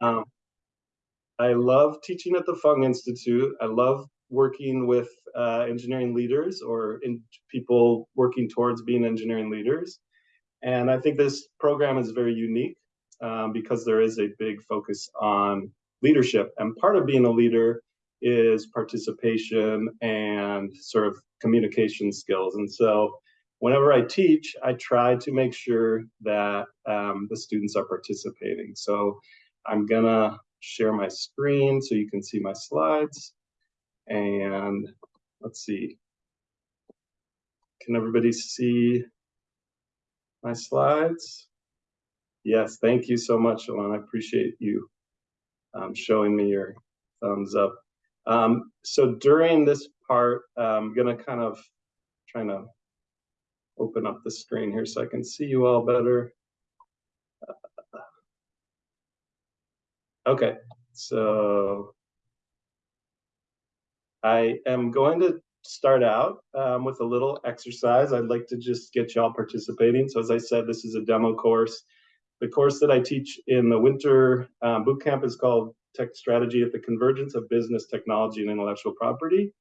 Um, I love teaching at the Fung Institute. I love working with uh, engineering leaders or people working towards being engineering leaders. And I think this program is very unique um, because there is a big focus on leadership. And part of being a leader is participation and sort of communication skills. And so whenever I teach, I try to make sure that um, the students are participating. So I'm gonna share my screen so you can see my slides. And let's see. Can everybody see my slides? Yes, thank you so much, Alana. I appreciate you um, showing me your thumbs up. Um, so during this part, I'm gonna kind of trying to open up the screen here so I can see you all better. Okay, so I am going to start out um, with a little exercise. I'd like to just get y'all participating. So as I said, this is a demo course. The course that I teach in the winter um, boot camp is called Tech Strategy at the Convergence of Business, Technology, and Intellectual Property.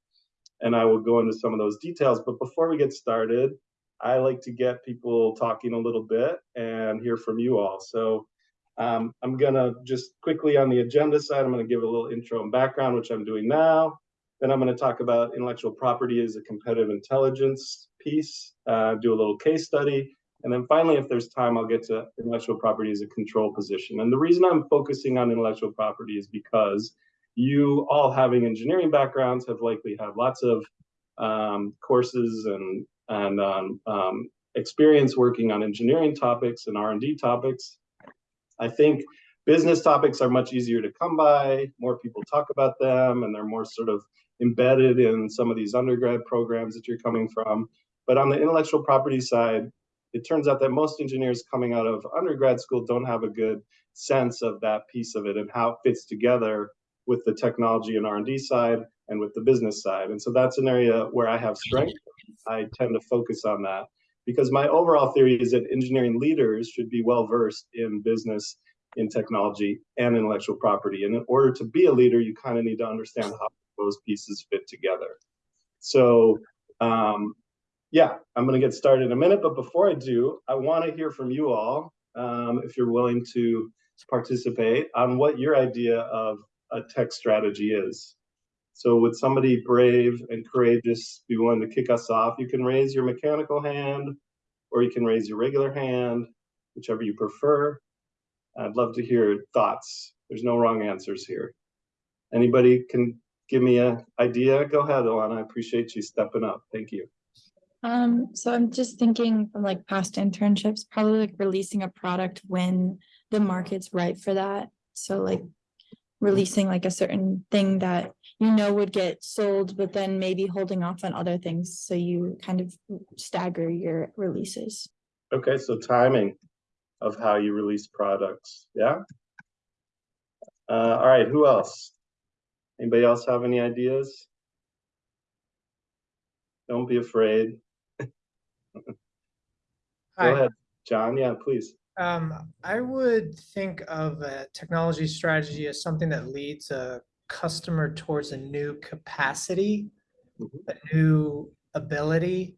And I will go into some of those details. But before we get started, I like to get people talking a little bit and hear from you all. So um, I'm gonna just quickly on the agenda side, I'm gonna give a little intro and background, which I'm doing now. Then I'm gonna talk about intellectual property as a competitive intelligence piece, uh, do a little case study. And then finally, if there's time, I'll get to intellectual property as a control position. And the reason I'm focusing on intellectual property is because you all having engineering backgrounds have likely had lots of um, courses and, and um, um, experience working on engineering topics and R&D topics. I think business topics are much easier to come by, more people talk about them, and they're more sort of embedded in some of these undergrad programs that you're coming from. But on the intellectual property side, it turns out that most engineers coming out of undergrad school don't have a good sense of that piece of it and how it fits together with the technology and R&D side and with the business side. And so that's an area where I have strength. I tend to focus on that because my overall theory is that engineering leaders should be well versed in business, in technology, and intellectual property. And in order to be a leader, you kind of need to understand how those pieces fit together. So, um, yeah, I'm going to get started in a minute. But before I do, I want to hear from you all, um, if you're willing to participate, on what your idea of a tech strategy is. So would somebody brave and courageous be willing to kick us off? You can raise your mechanical hand or you can raise your regular hand, whichever you prefer. I'd love to hear thoughts. There's no wrong answers here. Anybody can give me an idea? Go ahead, Alana. I appreciate you stepping up. Thank you. Um, so I'm just thinking from like past internships, probably like releasing a product when the market's right for that. So like releasing like a certain thing that you know would get sold, but then maybe holding off on other things. So you kind of stagger your releases. Okay, so timing of how you release products. Yeah. Uh, all right, who else? Anybody else have any ideas? Don't be afraid. Go ahead, John. Yeah, please. Um, I would think of a technology strategy as something that leads a customer towards a new capacity, Mhm. a new ability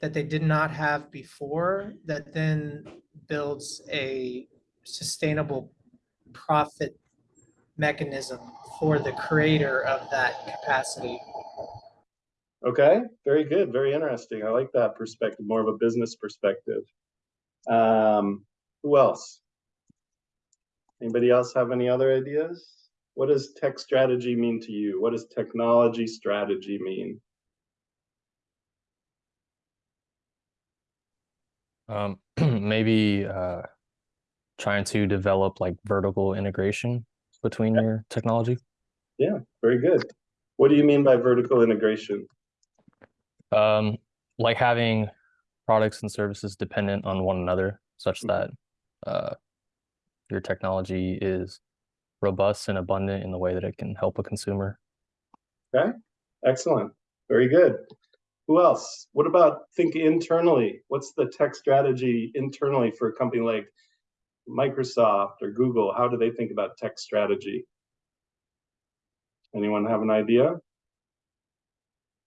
that they did not have before, that then builds a sustainable profit mechanism for the creator of that capacity. Okay, very good, very interesting. I like that perspective, more of a business perspective. Um, who else? Anybody else have any other ideas? What does tech strategy mean to you? What does technology strategy mean? Um, maybe uh, trying to develop like vertical integration between Yeah. your technology. Yeah, very good. What do you mean by vertical integration? Um, like having products and services dependent on one another, such Mhm. that uh, your technology is robust and abundant in the way that it can help a consumer. Okay, excellent, very good. Who else? What about think internally? What's the tech strategy internally for a company like Microsoft or Google, how do they think about tech strategy? Anyone have an idea?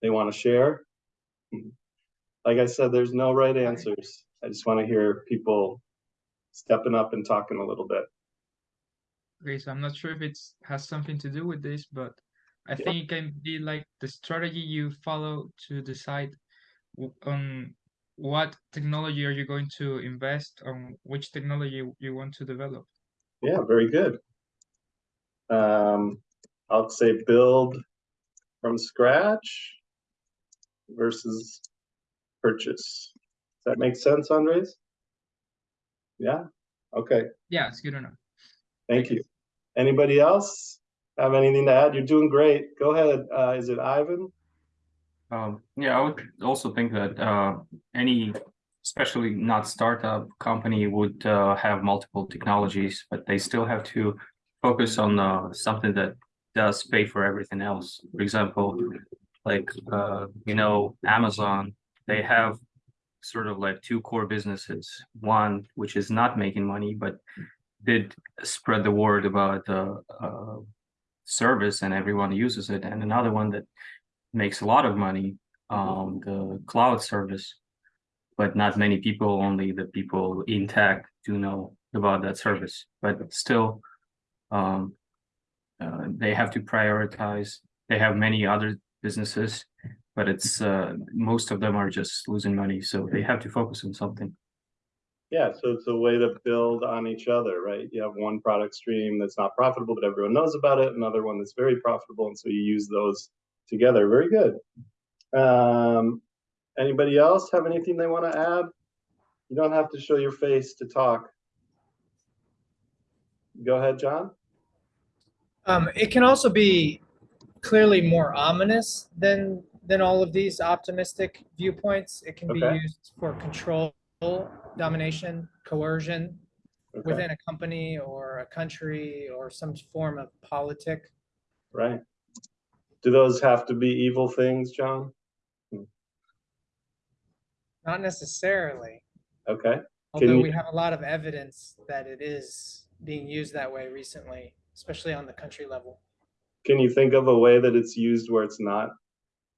They want to share? Like I said, there's no right answers. I just want to hear people stepping up and talking a little bit. Okay, so I'm not sure if it has something to do with this, but I Yeah. think it can be like the strategy you follow to decide on what technology are you going to invest on which technology you want to develop. Yeah, very good. Um, I'll say build from scratch versus purchase. Does that make sense, Andres? Yeah, okay, Yeah, it's good enough. thank you. Anybody else have anything to add? You're doing great. Go ahead. Uh, is it Ivan? Um, yeah, I would also think that uh, any, especially not startup company, would uh, have multiple technologies, but they still have to focus on uh, something that does pay for everything else. For example, like uh, you know, Amazon, they have sort of like two core businesses. One which is not making money, but did spread the word about the uh, service and everyone uses it, and another one that makes a lot of money, um, the cloud service. But not many people, only the people in tech do know about that service, but still. Um. Uh, they have to prioritize, they have many other businesses, but it's, uh, most of them are just losing money, so they have to focus on something. Yeah, so it's a way to build on each other, right? You have one product stream that's not profitable, but everyone knows about it, another one that's very profitable, and so you use those together. Very good. Um, anybody else have anything they want to add? You don't have to show your face to talk. Go ahead, John. Um, it can also be clearly more ominous than than all of these optimistic viewpoints. It can be used for control, domination, coercion Okay, within a company or a country or some form of politic. right. Do those have to be evil things, John? Hmm. Not necessarily, Okay, although you- we have a lot of evidence that it is being used that way recently, especially on the country level. can you think of a way that it's used where it's not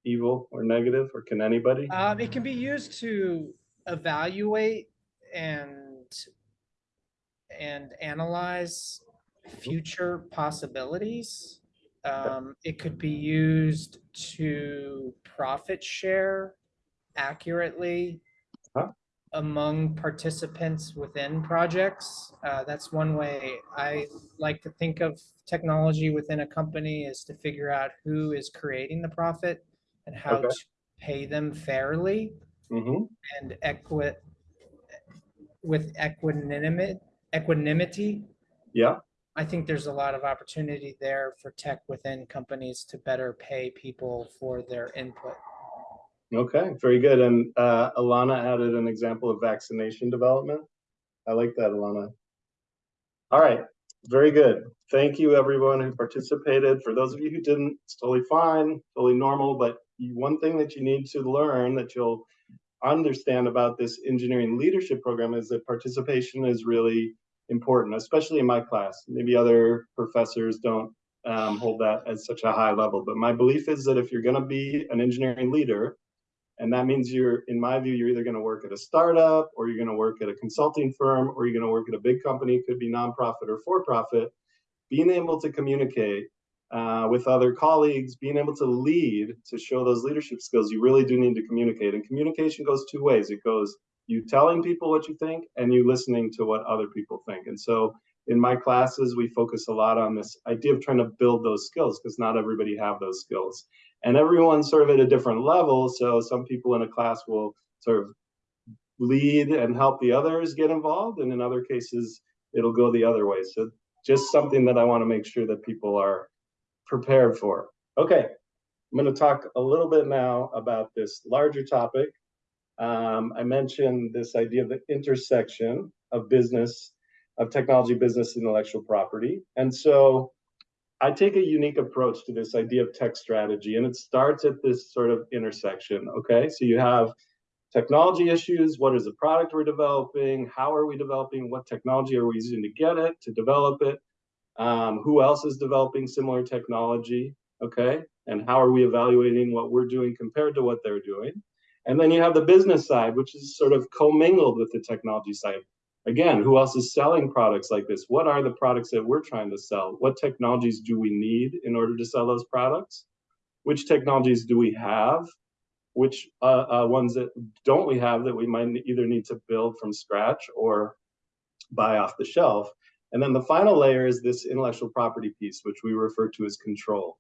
evil or negative, or can anybody? Um, it can be used to evaluate and and analyze future possibilities. Um, it could be used to profit share accurately Huh. among participants within projects. Uh, that's one way I like to think of technology within a company is to figure out who is creating the profit and how Okay. to pay them fairly hmm and equi with equanimity equanimity yeah, i think there's a lot of opportunity there for tech within companies to better pay people for their input okay, very good. And uh, Alana added an example of vaccination development. I like that, Alana. All right, very good. Thank you, everyone who participated. For those of you who didn't, it's totally fine, totally normal, but one thing that you need to learn that you'll understand about this engineering leadership program is that participation is really important, especially in my class. Maybe other professors don't um, hold that at such a high level, but my belief is that if you're going to be an engineering leader, and that means you're, in my view, you're either going to work at a startup or you're going to work at a consulting firm or you're going to work at a big company, could be nonprofit or for profit. Being able to communicate uh, with other colleagues, being able to lead to show those leadership skills, you really do need to communicate. And communication goes two ways it goes you telling people what you think and you listening to what other people think. And so in my classes, we focus a lot on this idea of trying to build those skills because not everybody have those skills and everyone's sort of at a different level. So some people in a class will sort of lead and help the others get involved, and in other cases, it'll go the other way. So just something that I want to make sure that people are prepared for. Okay, I'm going to talk a little bit now about this larger topic. Um, I mentioned this idea of the intersection of business, of technology, business, intellectual property, and so I take a unique approach to this idea of tech strategy, and it starts at this sort of intersection. Okay, so you have technology issues. What is the product we're developing? How are we developing? What technology are we using to get it, to develop it? Um, who else is developing similar technology? Okay. And how are we evaluating what we're doing compared to what they're doing? And then you have the business side, which is sort of commingled with the technology side. Again, who else is selling products like this? What are the products that we're trying to sell? What technologies do we need in order to sell those products? Which technologies do we have? Which uh, uh, ones that don't we have that we might either need to build from scratch or buy off the shelf? And then the final layer is this intellectual property piece, which we refer to as control.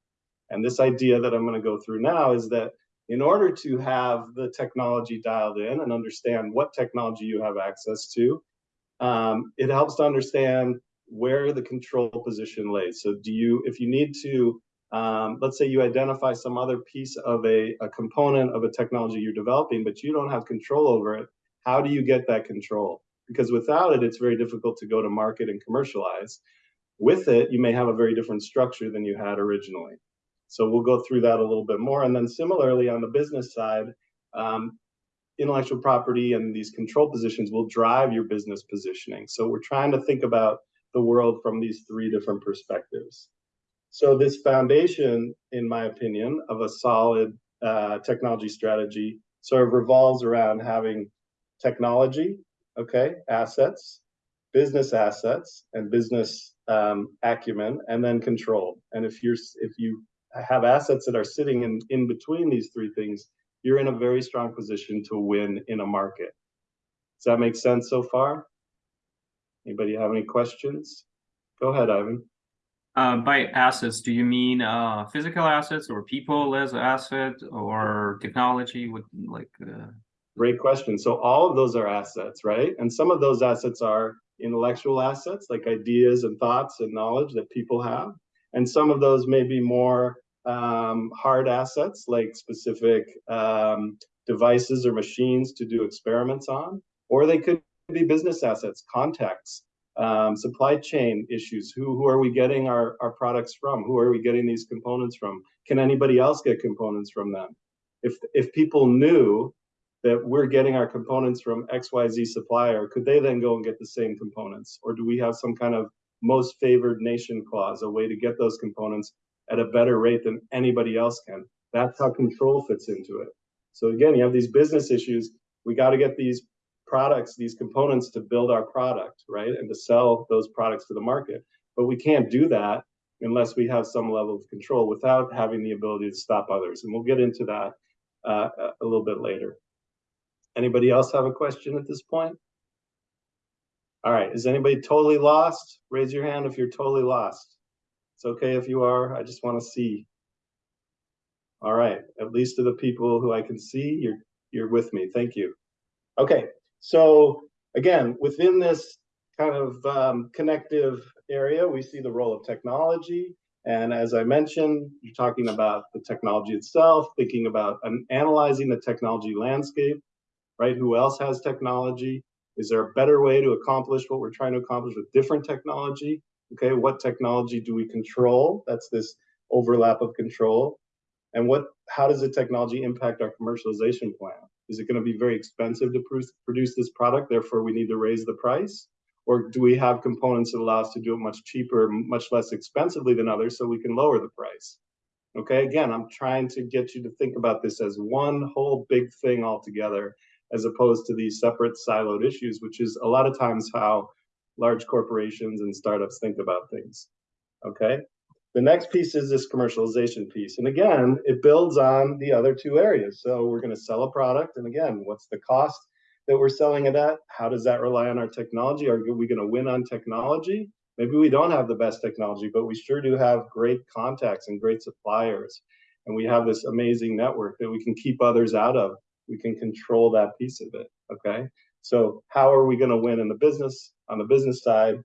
And this idea that I'm going to go through now is that in order to have the technology dialed in and understand what technology you have access to, um, it helps to understand where the control position lays. So do you, if you need to, um, let's say you identify some other piece of a, a component of a technology you're developing, but you don't have control over it, how do you get that control? Because without it, it's very difficult to go to market and commercialize. With it, you may have a very different structure than you had originally. So we'll go through that a little bit more. And then similarly on the business side, um, intellectual property and these control positions will drive your business positioning. So we're trying to think about the world from these three different perspectives. So this foundation, in my opinion, of a solid uh, technology strategy sort of revolves around having technology, okay, assets, business assets, and business um, acumen, and then control. And if you're if you have assets that are sitting in, in between these three things, you're in a very strong position to win in a market. Does that make sense so far? Anybody have any questions? Go ahead, Ivan. Uh, by assets, do you mean uh, physical assets or people as asset or technology with like? Uh... Great question. So all of those are assets, right? And some of those assets are intellectual assets, like ideas and thoughts and knowledge that people have. And some of those may be more um, hard assets like specific um, devices or machines to do experiments on, or they could be business assets, contacts, um, supply chain issues. Who, who are we getting our, our products from? Who are we getting these components from? Can anybody else get components from them? If, if people knew that we're getting our components from XYZ supplier, could they then go and get the same components? Or do we have some kind of most favored nation clause, a way to get those components at a better rate than anybody else can. That's how control fits into it. So again, you have these business issues. We got to get these products, these components to build our product, right? And to sell those products to the market. But we can't do that unless we have some level of control without having the ability to stop others. And we'll get into that uh, a little bit later. Anybody else have a question at this point? All right, is anybody totally lost? Raise your hand if you're totally lost. It's okay if you are, I just want to see. All right, at least to the people who I can see, you're you're with me. Thank you. Okay, so again, within this kind of um, connective area, we see the role of technology. And as I mentioned, you're talking about the technology itself, thinking about um, analyzing the technology landscape, right? Who else has technology? Is there a better way to accomplish what we're trying to accomplish with different technology? Okay, what technology do we control? That's this overlap of control. And what, how does the technology impact our commercialization plan? Is it going to be very expensive to produce this product, therefore we need to raise the price? Or do we have components that allow us to do it much cheaper, much less expensively than others so we can lower the price? Okay, again, I'm trying to get you to think about this as one whole big thing altogether, as opposed to these separate siloed issues, which is a lot of times how large corporations and startups think about things. Okay. The next piece is this commercialization piece. And again, it builds on the other two areas. So we're going to sell a product. And again, what's the cost that we're selling it at? How does that rely on our technology? Are we going to win on technology? Maybe we don't have the best technology, but we sure do have great contacts and great suppliers. And we have this amazing network that we can keep others out of. We can control that piece of it. Okay. So how are we going to win in the business on the business side?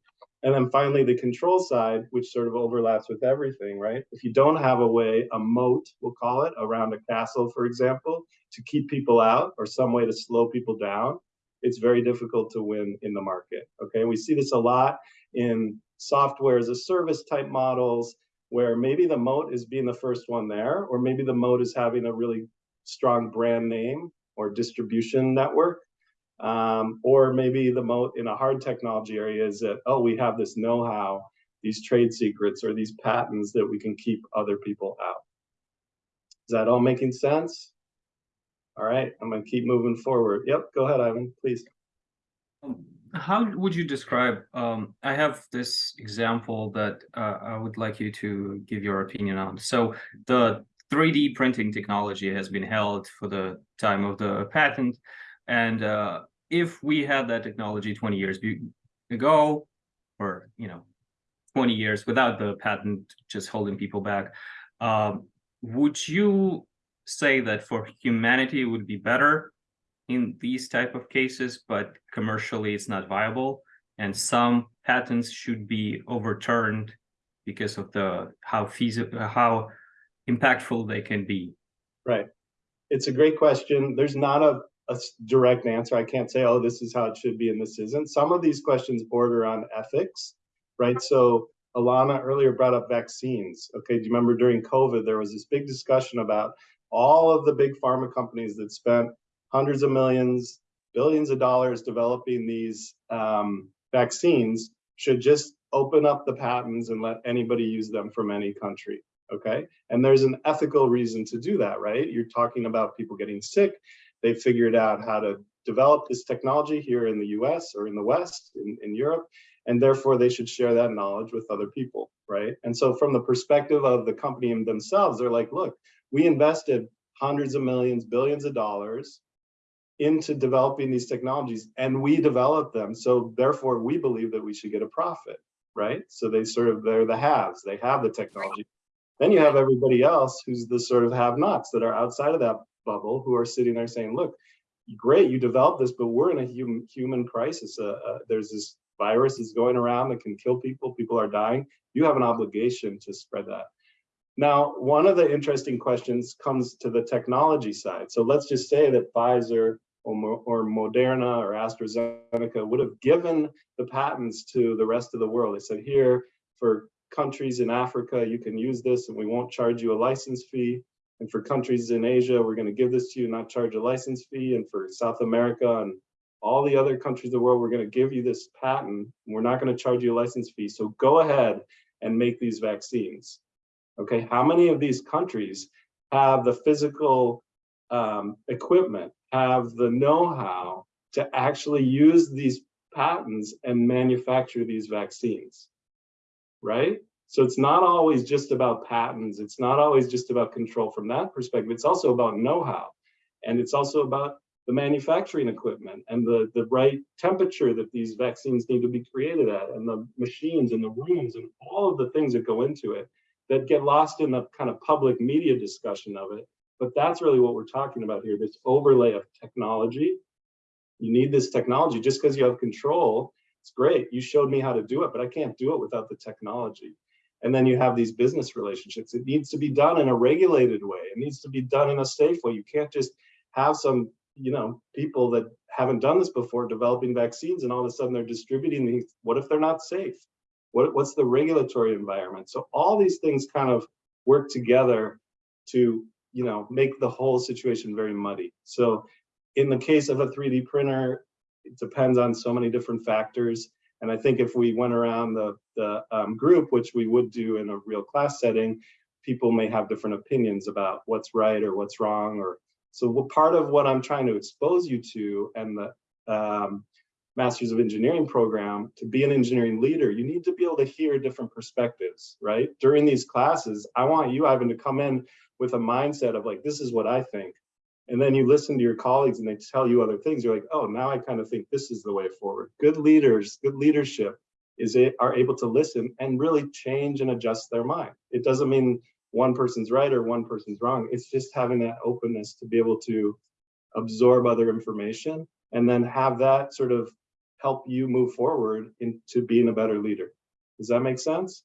And then finally, the control side, which sort of overlaps with everything, right? If you don't have a way, a moat, we'll call it, around a castle, for example, to keep people out or some way to slow people down, it's very difficult to win in the market. Okay, we see this a lot in software as a service type models where maybe the moat is being the first one there, or maybe the moat is having a really strong brand name or distribution network. Um, or maybe the moat in a hard technology area is that, oh, we have this know-how, these trade secrets or these patents that we can keep other people out. Is that all making sense? All right, I'm gonna keep moving forward. Yep, go ahead, Ivan, please. How would you describe, um, I have this example that uh, I would like you to give your opinion on. So the 3D printing technology has been held for the time of the patent. And uh, if we had that technology 20 years ago, or, you know, 20 years without the patent just holding people back, um, would you say that for humanity it would be better in these type of cases, but commercially it's not viable. And some patents should be overturned because of the how feasible, how impactful they can be. Right. It's a great question. There's not a, a direct answer. I can't say, oh, this is how it should be and this isn't. Some of these questions border on ethics, right? So Alana earlier brought up vaccines. Okay, do you remember during COVID, there was this big discussion about all of the big pharma companies that spent hundreds of millions, billions of dollars developing these um, vaccines should just open up the patents and let anybody use them from any country. Okay. And there's an ethical reason to do that, right? You're talking about people getting sick. They figured out how to develop this technology here in the US or in the West, in, in Europe, and therefore they should share that knowledge with other people, right? And so, from the perspective of the company and themselves, they're like, look, we invested hundreds of millions, billions of dollars into developing these technologies and we developed them. So, therefore, we believe that we should get a profit, right? So, they sort of, they're the haves, they have the technology. Then you have everybody else who's the sort of have nots that are outside of that bubble who are sitting there saying, look, great, you developed this, but we're in a human human crisis. Uh, uh, there's this virus that's going around that can kill people. People are dying. You have an obligation to spread that. Now, one of the interesting questions comes to the technology side. So let's just say that Pfizer or, or Moderna or AstraZeneca would have given the patents to the rest of the world. They said, here, for countries in Africa, you can use this and we won't charge you a license fee. And for countries in Asia, we're going to give this to you, and not charge a license fee. And for South America and all the other countries of the world, we're going to give you this patent. And we're not going to charge you a license fee. So go ahead and make these vaccines. Okay, how many of these countries have the physical um, equipment, have the know-how to actually use these patents and manufacture these vaccines? Right? So it's not always just about patents. It's not always just about control from that perspective. It's also about know-how. And it's also about the manufacturing equipment and the, the right temperature that these vaccines need to be created at and the machines and the rooms and all of the things that go into it that get lost in the kind of public media discussion of it. But that's really what we're talking about here, this overlay of technology. You need this technology just because you have control. It's great. You showed me how to do it, but I can't do it without the technology. And then you have these business relationships. It needs to be done in a regulated way. It needs to be done in a safe way. You can't just have some, you know, people that haven't done this before developing vaccines and all of a sudden they're distributing these. What if they're not safe? What, what's the regulatory environment? So all these things kind of work together to, you know, make the whole situation very muddy. So in the case of a 3D printer, it depends on so many different factors. And I think if we went around the, the um, group, which we would do in a real class setting, people may have different opinions about what's right or what's wrong. Or so what part of what I'm trying to expose you to and the um, Masters of Engineering program, to be an engineering leader, you need to be able to hear different perspectives, right? During these classes, I want you, Ivan, to come in with a mindset of like, this is what I think. And then you listen to your colleagues and they tell you other things. You're like, oh, now I kind of think this is the way forward. Good leaders, good leadership is it are able to listen and really change and adjust their mind. It doesn't mean one person's right or one person's wrong. It's just having that openness to be able to absorb other information and then have that sort of help you move forward into being a better leader. Does that make sense?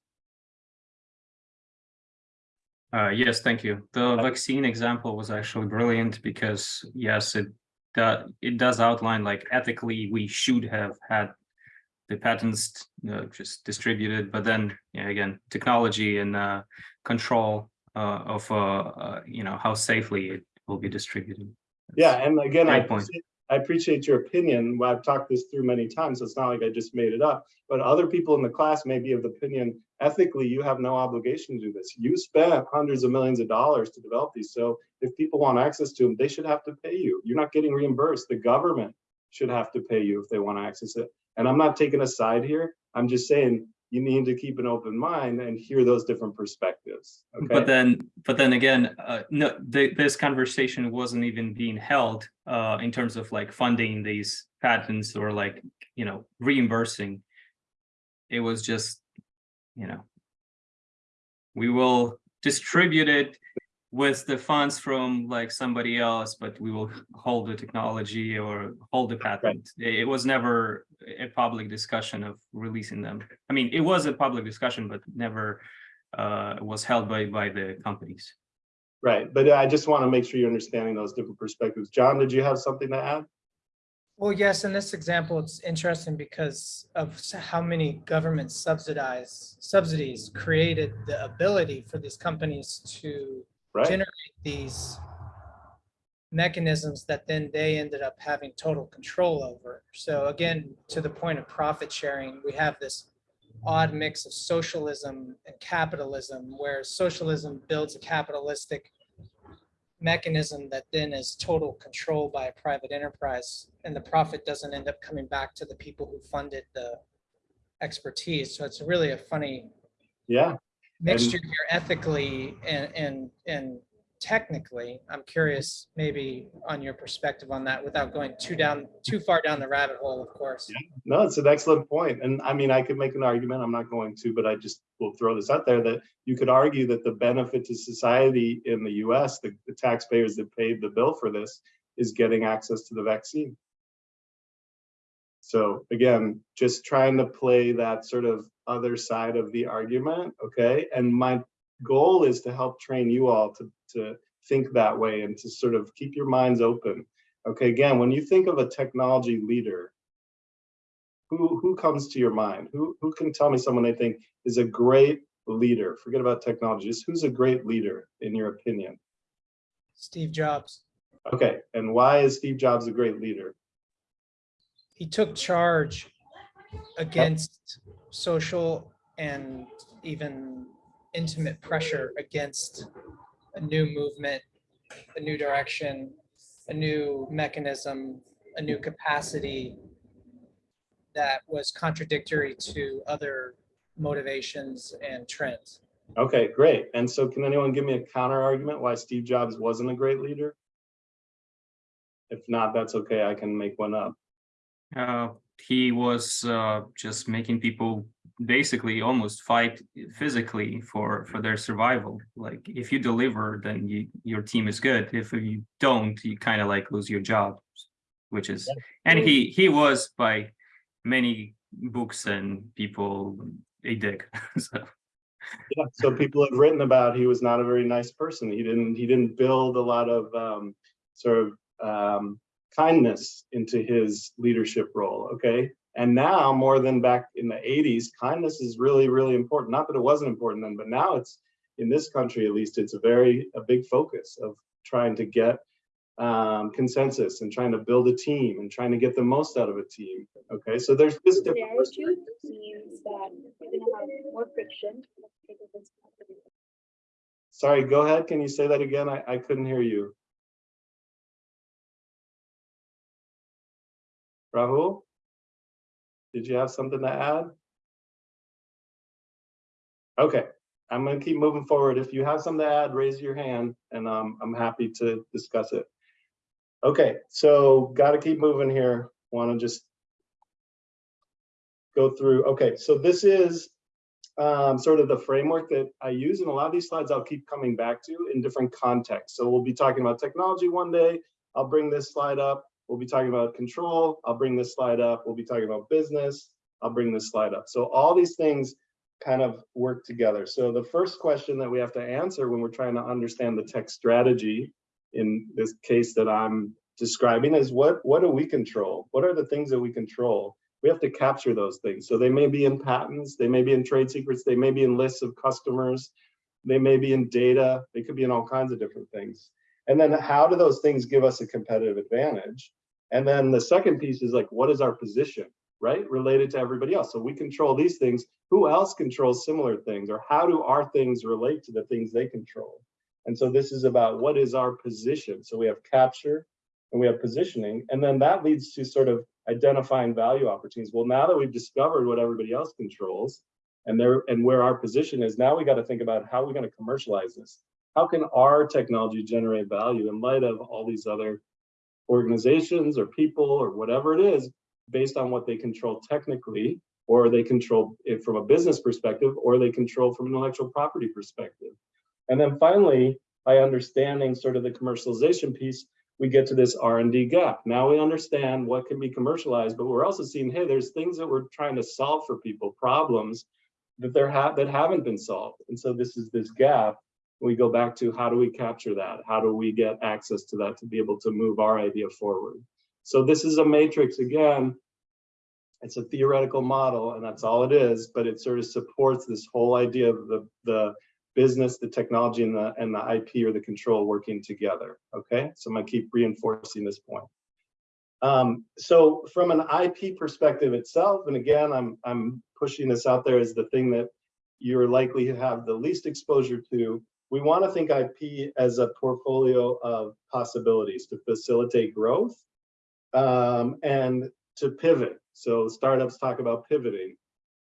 Uh, yes, thank you. The vaccine example was actually brilliant because yes, it it does outline like ethically we should have had the patents uh, just distributed, but then yeah, again, technology and uh, control uh, of uh, uh, you know how safely it will be distributed. Yeah, and again, I point. appreciate, I appreciate your opinion. Well, I've talked this through many times, so it's not like I just made it up. But other people in the class may be of the opinion, ethically, you have no obligation to do this. You spent hundreds of millions of dollars to develop these. So if people want access to them, they should have to pay you. You're not getting reimbursed. The government should have to pay you if they want to access it. And I'm not taking a side here. I'm just saying you need to keep an open mind and hear those different perspectives. But then, but then again, uh, no, th- this conversation wasn't even being held, uh, in terms of like funding these patents or like, you know, reimbursing. It was just, you know. We will distribute it with the funds from like somebody else, but we will hold the technology or hold the patent. It it was never a public discussion of releasing them. I mean, it was a public discussion, but never uh, was held by, by the companies. Right, but I just want to make sure you're understanding those different perspectives. John, did you have something to add? Well, yes, in this example, it's interesting because of how many government subsidized subsidies created the ability for these companies to Right, generate these mechanisms that then they ended up having total control over. So again, to the point of profit sharing, we have this odd mix of socialism and capitalism, where socialism builds a capitalistic mechanism that then is total control by a private enterprise, and the profit doesn't end up coming back to the people who funded the expertise. So it's really a funny yeah, mixture here ethically and, and, and technically. I'm curious maybe on your perspective on that without going too down, too far down the rabbit hole, of course. no, it's an excellent point. And I mean, I could make an argument, I'm not going to, but I just will throw this out there that you could argue that the benefit to society in the US, the, the taxpayers that paid the bill for this, is getting access to the vaccine. So again, just trying to play that sort of other side of the argument, okay? And my goal is to help train you all to, to think that way and to sort of keep your minds open. Okay, again, when you think of a technology leader, who, who comes to your mind? Who, who can tell me someone they think is a great leader? Forget about technology, just who's a great leader in your opinion? Steve Jobs, Okay, and why is Steve Jobs a great leader? he took charge against social and even intimate pressure against a new movement, a new direction, a new mechanism, a new capacity that was contradictory to other motivations and trends. Okay, great. And so can anyone give me a counter argument why Steve Jobs wasn't a great leader? If not, that's okay, I can make one up. Uh, he was uh, just making people basically almost fight physically for for their survival. Like if you deliver, then you your team is good. If you don't, you kind of like lose your job, which is and he he was by many books and people a dick. so Yeah, so people have written about he was not a very nice person. He didn't, he didn't build a lot of um, sort of um, kindness into his leadership role, okay? And now, more than back in the 80s, kindness is really, really important. Not that it wasn't important then, but now it's, in this country at least, it's a very, a big focus of trying to get um, consensus and trying to build a team and trying to get the most out of a team, okay? So there's this different narrative means that you're gonna have more friction. because it's not gonna be- Sorry, go ahead. Can you say that again? I, I couldn't hear you. Rahul? Did you have something to add? Okay, I'm gonna keep moving forward. If you have something to add, raise your hand and um, I'm happy to discuss it. Okay, so gotta keep moving here. Wanna just go through, okay, so this is um, sort of the framework that I use. And a lot of these slides I'll keep coming back to in different contexts. So we'll be talking about technology one day. I'll bring this slide up. We'll be talking about control. I'll bring this slide up. We'll be talking about business. I'll bring this slide up. So all these things kind of work together. So the first question that we have to answer when we're trying to understand the tech strategy in this case that I'm describing is what, what do we control? What are the things that we control? we have to capture those things. So they may be in patents, they may be in trade secrets, they may be in lists of customers, they may be in data, they could be in all kinds of different things. And then how do those things give us a competitive advantage? And then the second piece is like, what is our position, right? Related to everybody else. So we control these things. Who else controls similar things? Or how do our things relate to the things they control? And so this is about what is our position? So we have capture and we have positioning. And then that leads to sort of identifying value opportunities. Well, now that we've discovered what everybody else controls and there and where our position is, now we got to think about how we're going to commercialize this. How can our technology generate value in light of all these other organizations or people or whatever it is based on what they control technically or they control it from a business perspective or they control from an intellectual property perspective. And then finally, by understanding sort of the commercialization piece, we get to this R&D gap. Now we understand what can be commercialized, but we're also seeing, hey, there's things that we're trying to solve for people, problems that there have that haven't been solved. And so this is this gap. We go back to how do we capture that? How do we get access to that to be able to move our idea forward? So this is a matrix again. It's a theoretical model, and that's all it is, but it sort of supports this whole idea of the, the business, the technology, and the, and the IP or the control working together, okay? So I'm gonna keep reinforcing this point. Um, so from an IP perspective itself, and again, I'm, I'm pushing this out there as the thing that you're likely to have the least exposure to, we wanna think IP as a portfolio of possibilities to facilitate growth um, and to pivot. So startups talk about pivoting.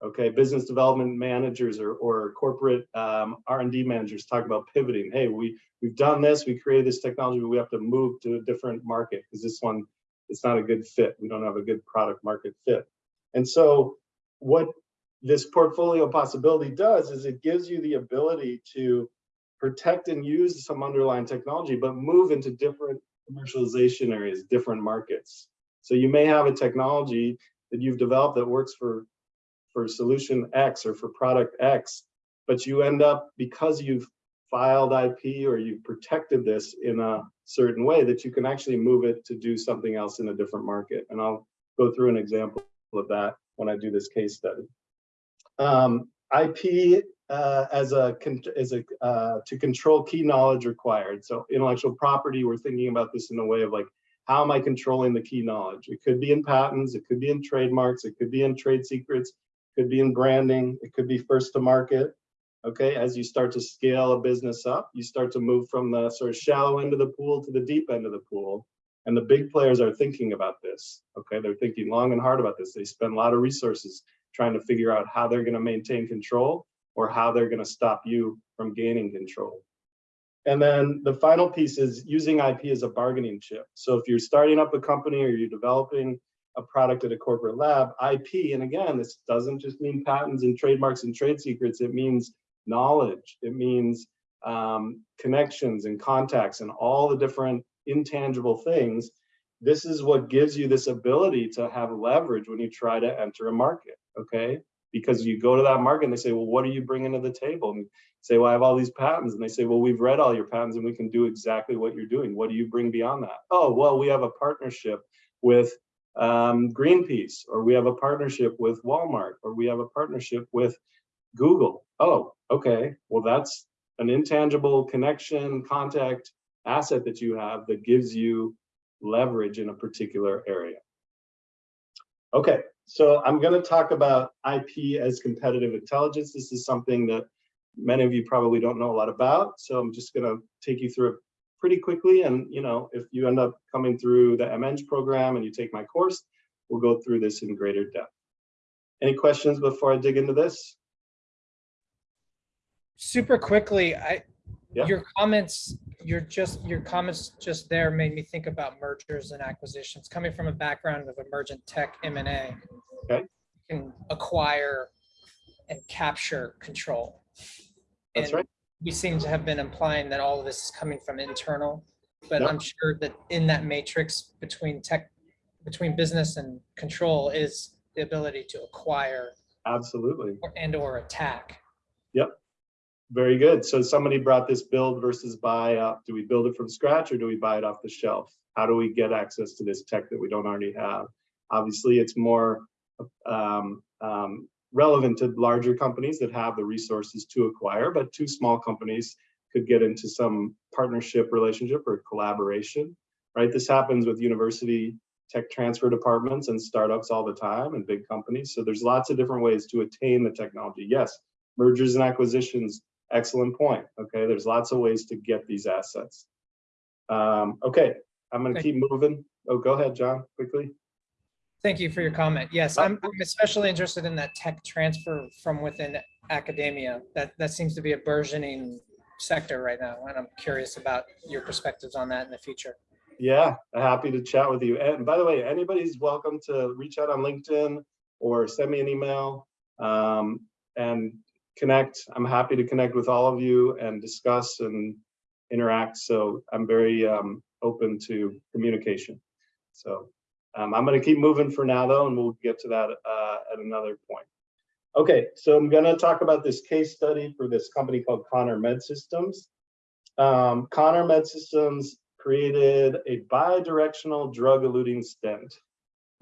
Okay, business development managers or, or corporate um, R&D managers talk about pivoting. Hey, we, we've done this, we created this technology, but we have to move to a different market because this one, it's not a good fit. We don't have a good product market fit. And so what this portfolio possibility does is it gives you the ability to protect and use some underlying technology, but move into different commercialization areas, different markets. So you may have a technology that you've developed that works for for solution X or for product X, but you end up, because you've filed IP or you've protected this in a certain way, that you can actually move it to do something else in a different market. And I'll go through an example of that when I do this case study. Um, IP uh, as a, as a uh, to control key knowledge required. So intellectual property, we're thinking about this in a way of like, how am I controlling the key knowledge? It could be in patents, it could be in trademarks, it could be in trade secrets, could be in branding, it could be first to market. Okay, as you start to scale a business up, you start to move from the sort of shallow end of the pool to the deep end of the pool. And the big players are thinking about this. Okay, they're thinking long and hard about this. They spend a lot of resources trying to figure out how they're going to maintain control or how they're going to stop you from gaining control. And then the final piece is using IP as a bargaining chip. So if you're starting up a company or you're developing a product at a corporate lab, IP, and again, this doesn't just mean patents and trademarks and trade secrets, it means knowledge, it means um, connections and contacts and all the different intangible things. This is what gives you this ability to have leverage when you try to enter a market, okay? Because you go to that market and they say, well, what are you bringing to the table? And say, well, I have all these patents. And they say, well, we've read all your patents and we can do exactly what you're doing. What do you bring beyond that? Oh, well, we have a partnership with um, Greenpeace, or we have a partnership with Walmart, or we have a partnership with Google. Oh, okay. Well, that's an intangible connection, contact, asset that you have that gives you leverage in a particular area. Okay, so I'm going to talk about IP as competitive intelligence. This is something that many of you probably don't know a lot about. So I'm just going to take you through it pretty quickly. And, you know, if you end up coming through the MEng program and you take my course, we'll go through this in greater depth. Any questions before I dig into this? Super quickly, I, Yeah. your comments, your just, your comments just there made me think about mergers and acquisitions, coming from a background of emergent tech M and A. Okay. Can acquire and capture control. That's And right. We seem to have been implying that all of this is coming from internal, but Yep. I'm sure that in that matrix between tech, between business and control is the ability to acquire Absolutely. and or attack. Very good. So somebody brought this build versus buy up. Do we build it from scratch or do we buy it off the shelf? How do we get access to this tech that we don't already have? Obviously, it's more um, um, relevant to larger companies that have the resources to acquire, but two small companies could get into some partnership relationship or collaboration, right? This happens with university tech transfer departments and startups all the time and big companies. So there's lots of different ways to attain the technology. Yes, mergers and acquisitions, excellent point. Okay, there's lots of ways to get these assets. Um, okay, I'm gonna keep moving. Oh, go ahead, John, quickly. Thank you for your comment. Yes, I'm, I'm especially interested in that tech transfer from within academia. That, that seems to be a burgeoning sector right now, and I'm curious about your perspectives on that in the future. Yeah, happy to chat with you. And by the way, anybody's welcome to reach out on LinkedIn or send me an email um, and connect. I'm happy to connect with all of you and discuss and interact. So I'm very um, open to communication. So um, I'm going to keep moving for now, though, and we'll get to that uh, at another point. Okay, so I'm going to talk about this case study for this company called Conor Medsystems. Um, Conor Medsystems created a bidirectional drug-eluting stent.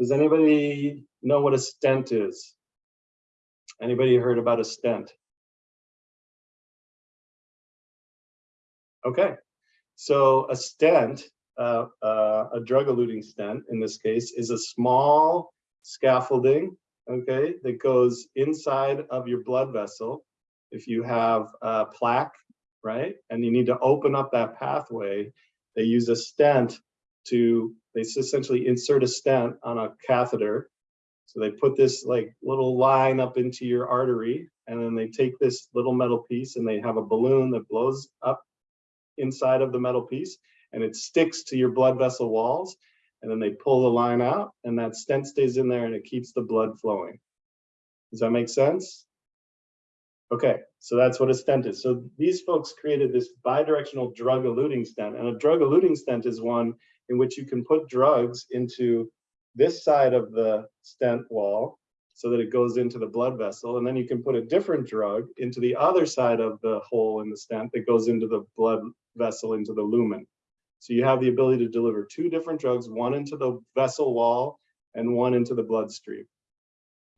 Does anybody know what a stent is? Anybody heard about a stent? Okay, so a stent, uh, uh, a drug-eluting stent in this case, is a small scaffolding, okay, that goes inside of your blood vessel. If you have a plaque, right, and you need to open up that pathway, they use a stent to, they essentially insert a stent on a catheter. So they put this like little line up into your artery, and then they take this little metal piece and they have a balloon that blows up inside of the metal piece and it sticks to your blood vessel walls. And then they pull the line out and that stent stays in there and it keeps the blood flowing. Does that make sense? Okay, so that's what a stent is. So these folks created this bidirectional drug-eluting stent, and a drug-eluting stent is one in which you can put drugs into this side of the stent wall so that it goes into the blood vessel, and then you can put a different drug into the other side of the hole in the stent that goes into the blood vessel, into the lumen. So you have the ability to deliver two different drugs, one into the vessel wall and one into the bloodstream.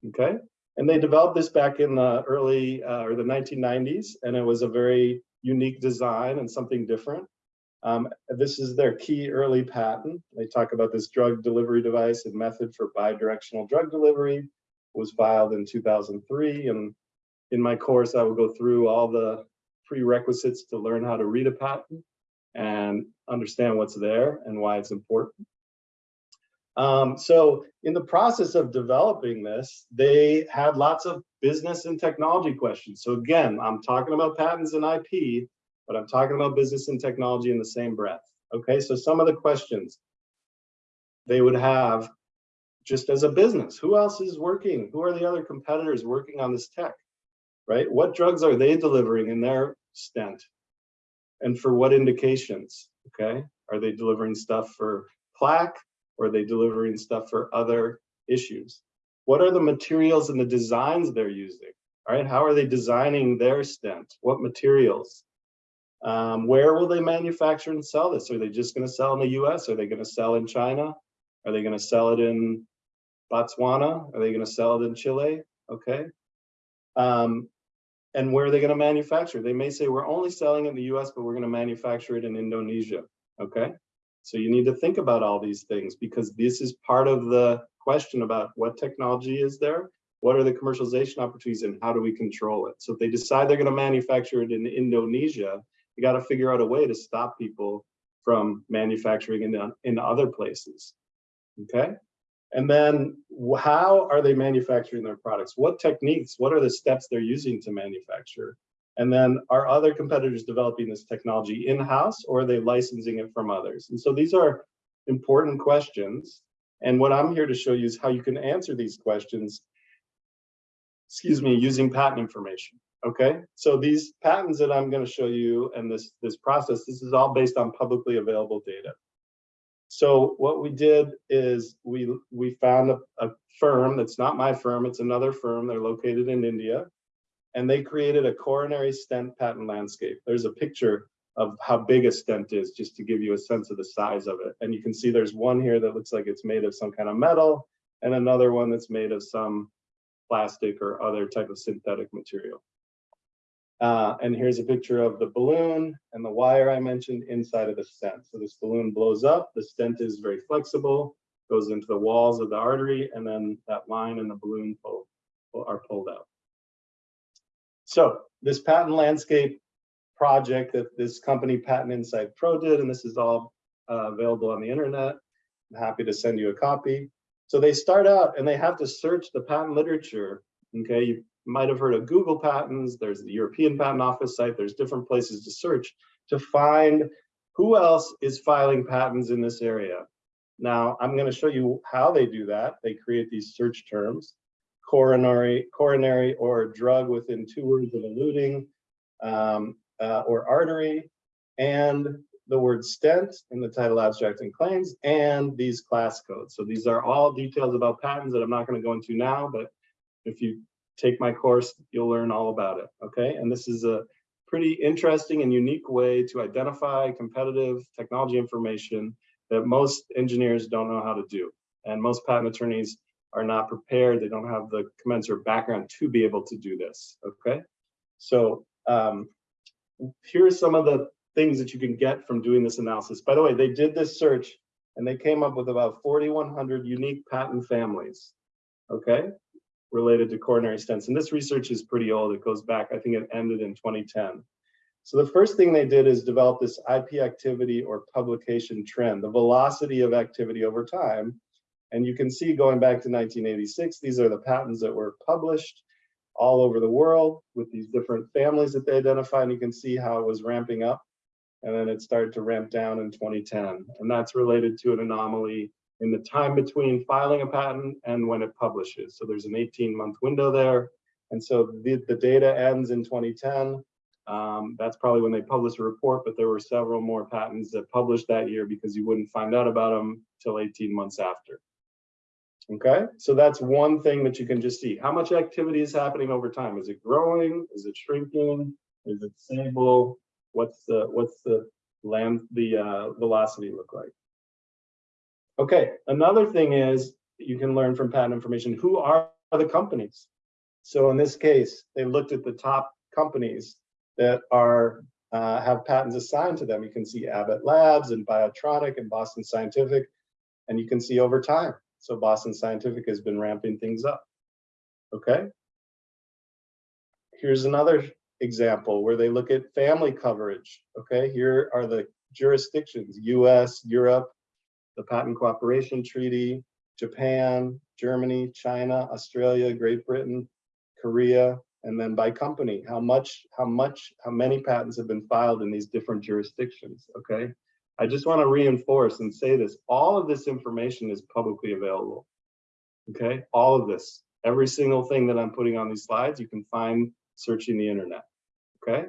Okay, and they developed this back in the early uh, or the 1990s, and it was a very unique design and something different. Um, this is their key early patent. They talk about this drug delivery device and method for bidirectional drug delivery. It was filed in 2003, and in my course, I will go through all the prerequisites to learn how to read a patent and understand what's there and why it's important. Um, so in the process of developing this, they had lots of business and technology questions. So again, I'm talking about patents and IP, but I'm talking about business and technology in the same breath. Okay, so some of the questions they would have just as a business, who else is working? Who are the other competitors working on this tech, right? What drugs are they delivering in their stent? And for what indications, okay? Are they delivering stuff for plaque? Or are they delivering stuff for other issues? What are the materials and the designs they're using? All right, how are they designing their stent? What materials? Um, where will they manufacture and sell this? Are they just going to sell in the US? Are they going to sell in China? Are they going to sell it in Botswana? Are they going to sell it in Chile? Okay. Um, and where are they going to manufacture? They may say we're only selling in the US, but we're going to manufacture it in Indonesia. Okay. So you need to think about all these things because this is part of the question about what technology is there, what are the commercialization opportunities, and how do we control it? So if they decide they're going to manufacture it in Indonesia, you got to figure out a way to stop people from manufacturing in, in other places. Okay. And then how are they manufacturing their products? What techniques, what are the steps they're using to manufacture? And then are other competitors developing this technology in-house or are they licensing it from others? And so these are important questions. And what I'm here to show you is how you can answer these questions, excuse me, using patent information. Okay, so these patents that I'm going to show you and this, this process, this is all based on publicly available data. So what we did is we, we found a, a firm that's not my firm, it's another firm, they're located in India and they created a coronary stent patent landscape. There's a picture of how big a stent is, just to give you a sense of the size of it. And you can see there's one here that looks like it's made of some kind of metal, and another one that's made of some plastic or other type of synthetic material. Uh, and here's a picture of the balloon and the wire I mentioned inside of the stent. So this balloon blows up, the stent is very flexible, goes into the walls of the artery, and then that line and the balloon pull, pull- are pulled out. So this patent landscape project that this company Patent Insight Pro did, and this is all uh, available on the internet. I'm happy to send you a copy. So they start out and they have to search the patent literature. Okay, you might have heard of Google Patents. There's the European Patent Office site. There's different places to search to find who else is filing patents in this area. Now, I'm going to show you how they do that. They create these search terms, coronary, coronary or drug within two words of eluting, um, uh, or artery, and the word stent in the title, abstract, and claims, and these class codes. So these are all details about patents that I'm not going to go into now, but if you take my course, you'll learn all about it. Okay, and this is a pretty interesting and unique way to identify competitive technology information that most engineers don't know how to do. And most patent attorneys are not prepared. They don't have the commensurate background to be able to do this. Okay, so um, here are some of the things that you can get from doing this analysis. By the way, they did this search and they came up with about 4,100 unique patent families, okay, related to coronary stents. And this research is pretty old. It goes back, I think it ended in 2010. So the first thing they did is develop this IP activity or publication trend, the velocity of activity over time. And you can see going back to 1986, these are the patents that were published all over the world with these different families that they identified. and you can see how it was ramping up. And then it started to ramp down in 2010. And that's related to an anomaly in the time between filing a patent and when it publishes. So there's an 18 month window there. And so the, the data ends in 2010. Um, that's probably when they published a report, but there were several more patents that published that year because you wouldn't find out about them till 18 months after. Okay, so that's one thing that you can just see. How much activity is happening over time? Is it growing? Is it shrinking? Is it stable? What's the what's the land the uh, velocity look like? Okay, another thing is you can learn from patent information. Who are the companies? So in this case, they looked at the top companies that are uh, have patents assigned to them. You can see Abbott Labs and Biotronik and Boston Scientific, and you can see over time. So Boston Scientific has been ramping things up. Okay. Here's another example where they look at family coverage. Okay, here are the jurisdictions, US, Europe, the Patent Cooperation Treaty, Japan, Germany, China, Australia, Great Britain, Korea, and then by company, how much, how much, how many patents have been filed in these different jurisdictions, okay? I just want to reinforce and say this, all of this information is publicly available, okay? All of this, every single thing that I'm putting on these slides, you can find searching the internet, okay?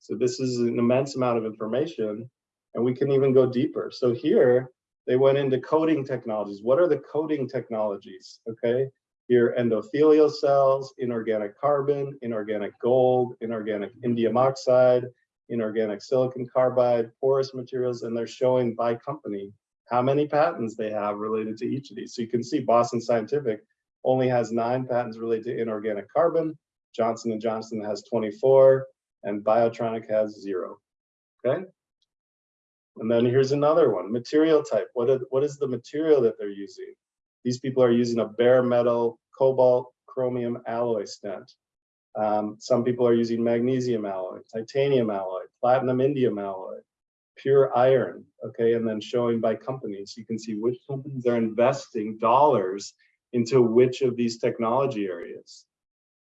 So this is an immense amount of information and we can even go deeper. So here, they went into coating technologies. What are the coating technologies, okay? Here, endothelial cells, inorganic carbon, inorganic gold, inorganic indium oxide, inorganic silicon carbide, porous materials, and they're showing by company how many patents they have related to each of these. So you can see Boston Scientific only has nine patents related to inorganic carbon, Johnson & Johnson has 24, and Biotronik has zero, okay? And then here's another one, material type. What, are, what is the material that they're using? These people are using a bare metal cobalt chromium alloy stent. Um, some people are using magnesium alloy, titanium alloy, platinum iridium alloy, pure iron, okay, and then showing by companies. You can see which companies are investing dollars into which of these technology areas.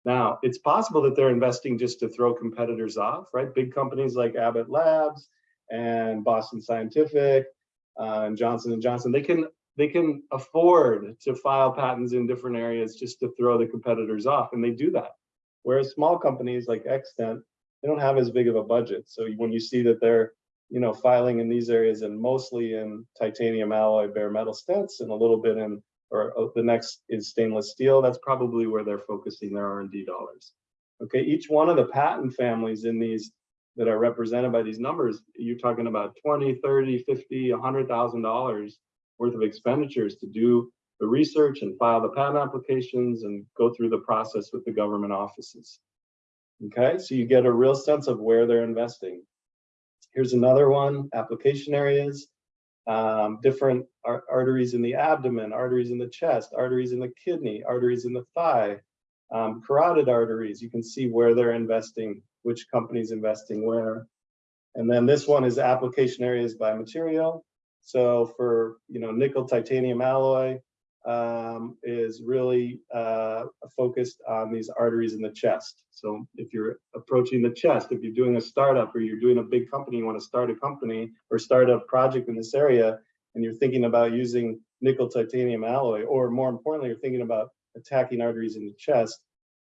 Now, it's possible that they're investing just to throw competitors off, right? Big companies like Abbott Labs and Boston Scientific uh, and Johnson and Johnson, they can they can afford to file patents in different areas just to throw the competitors off, and they do that. Whereas small companies like Xtent, they don't have as big of a budget. So when you see that they're, you know, filing in these areas and mostly in titanium alloy bare metal stents and a little bit in, or uh, the next is stainless steel, that's probably where they're focusing their R&D dollars. Okay, each one of the patent families in these that are represented by these numbers, you're talking about 20, 30, 50, $100,000 worth of expenditures to do the research and file the patent applications and go through the process with the government offices. Okay, so you get a real sense of where they're investing. Here's another one, application areas. Um, different ar- arteries in the abdomen, arteries in the chest, arteries in the kidney, arteries in the thigh, um, carotid arteries. You can see where they're investing, which company's investing where. And then this one is application areas by material. So for, you know, nickel titanium alloy um, is really uh, focused on these arteries in the chest. So if you're approaching the chest, if you're doing a startup or you're doing a big company, you want to start a company or start a project in this area, and you're thinking about using nickel titanium alloy, or more importantly, you're thinking about attacking arteries in the chest,